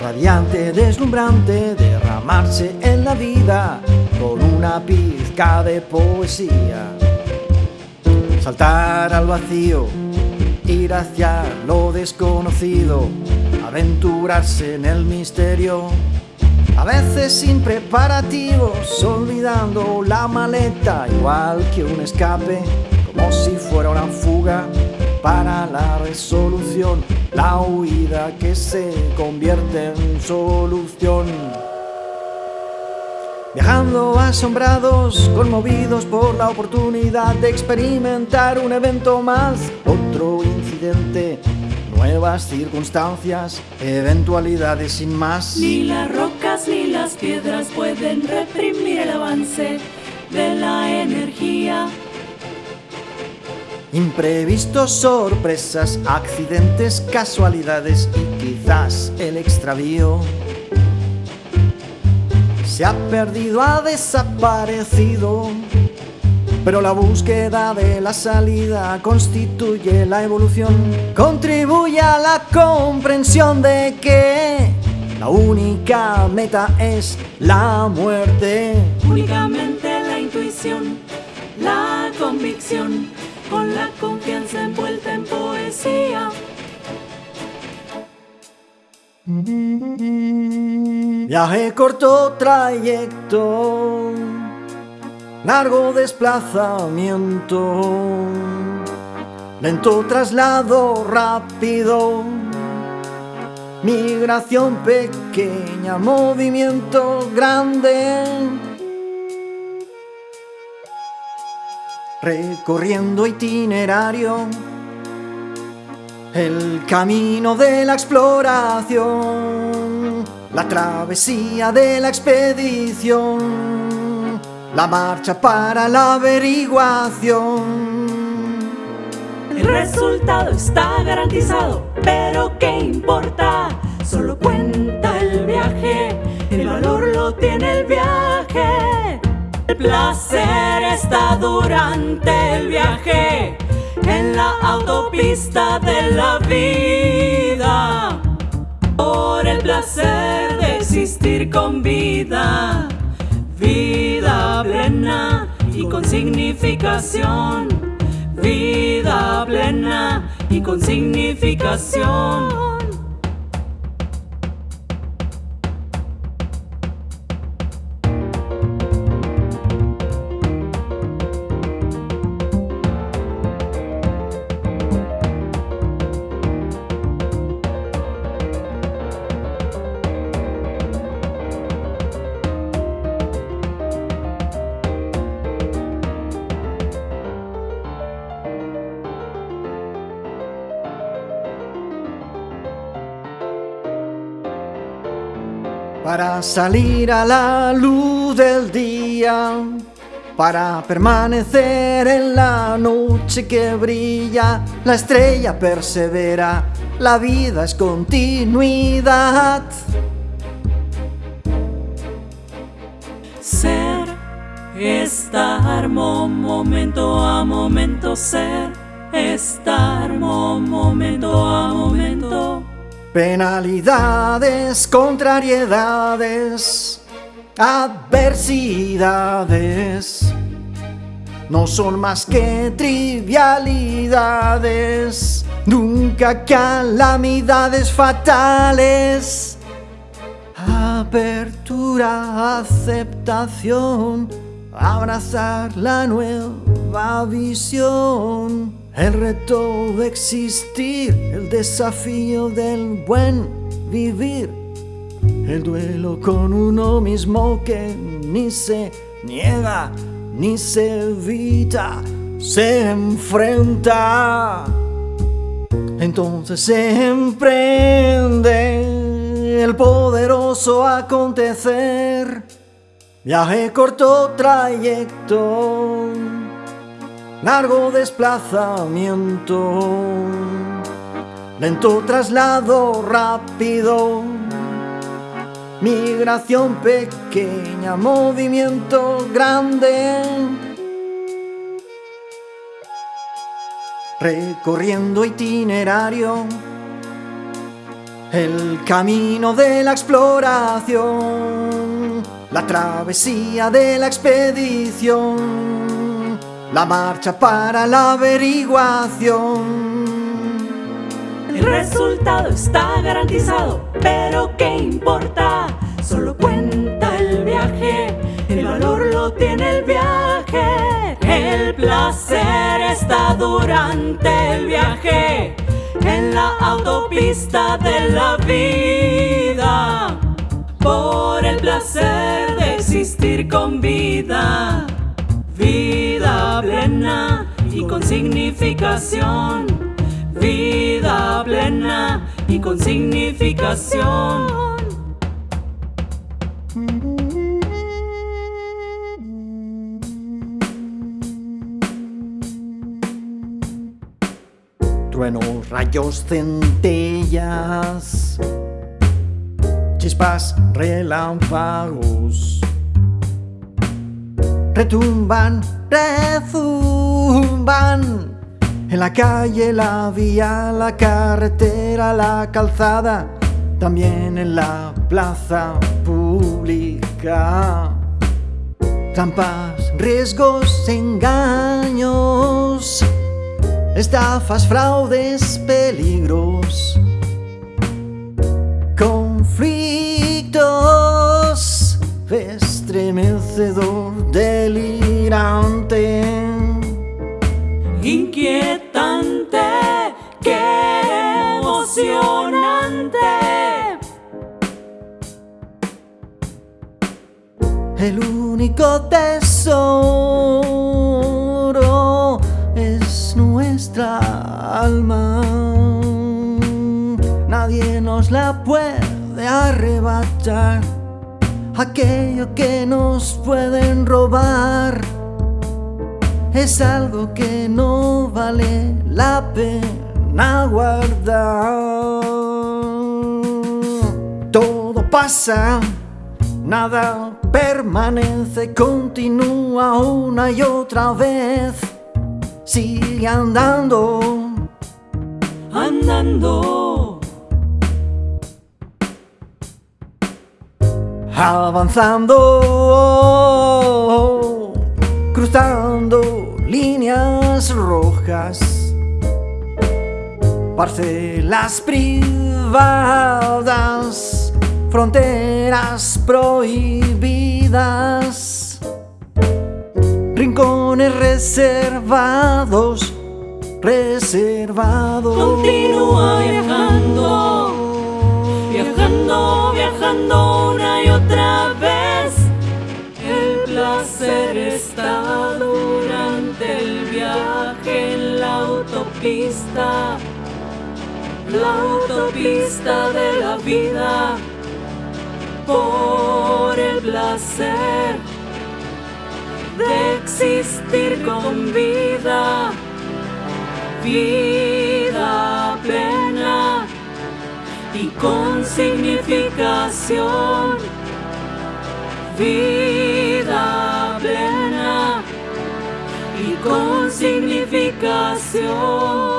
Radiante, deslumbrante, derramarse en la vida con una pizca de poesía. Saltar al vacío, ir hacia lo desconocido, aventurarse en el misterio. A veces sin preparativos, olvidando la maleta, igual que un escape, como si fuera una fuga para la resolución, la huida que se convierte en solución. Viajando asombrados, conmovidos por la oportunidad de experimentar un evento más, otro incidente, nuevas circunstancias, eventualidades sin más. Ni las rocas ni las piedras pueden reprimir el avance de la energía. Imprevistos, sorpresas, accidentes, casualidades y quizás el extravío. Se ha perdido, ha desaparecido, pero la búsqueda de la salida constituye la evolución. Contribuye a la comprensión de que la única meta es la muerte. Únicamente la intuición, la convicción, con la confianza envuelta en poesía. Viaje corto trayecto, largo desplazamiento, lento traslado rápido, migración pequeña, movimiento grande. Recorriendo itinerario, el camino de la exploración, la travesía de la expedición, la marcha para la averiguación. El resultado está garantizado, pero ¿qué importa? Solo cuenta el viaje, el valor lo tiene el viaje. El placer está durante el viaje, en la autopista de la vida. Por el placer de existir con vida, vida plena y con significación. Vida plena y con significación. Para salir a la luz del día, para permanecer en la noche que brilla, la estrella persevera, la vida es continuidad. Ser, estar, mo- momento a momento, ser, estar, mo- momento a momento. Penalidades, contrariedades, adversidades, no son más que trivialidades, nunca calamidades fatales. Apertura, aceptación, abrazar la nueva visión. El reto de existir, el desafío del buen vivir. El duelo con uno mismo que ni se niega ni se evita, se enfrenta. Entonces se emprende el poderoso acontecer. Viaje corto trayecto, largo desplazamiento, lento traslado rápido, migración pequeña, movimiento grande. Recorriendo itinerario, El camino de la exploración, la travesía de la expedición, la marcha para la averiguación. El resultado está garantizado, pero ¿qué importa? Solo cuenta el viaje, el valor lo tiene el viaje. El placer está durante el viaje, en la autopista de la vida. Por el placer de existir con vida, vida plena y con significación. Vida plena y con significación. Truenos, rayos, centellas, chispas, relámpagos, retumban, rezumban en la calle, la vía, la carretera, la calzada, también en la plaza pública. Trampas, riesgos, engaños, estafas, fraudes, peligros, conflictos, estremecedor, delirante, inquietante, qué emocionante. El único tesoro es nuestra alma. Nadie nos la puede arrebatar. Aquello que nos pueden robar es algo que no vale la pena guardar. Todo pasa, nada permanece, continúa una y otra vez. Sigue andando, Andando, avanzando, cruzando líneas rojas, parcelas privadas, fronteras prohibidas, rincones reservados, reservados. continúa viajando, viajando, viajando autopista, la autopista de la vida. Por el placer de existir con vida vida plena y con significación. Vida con significación.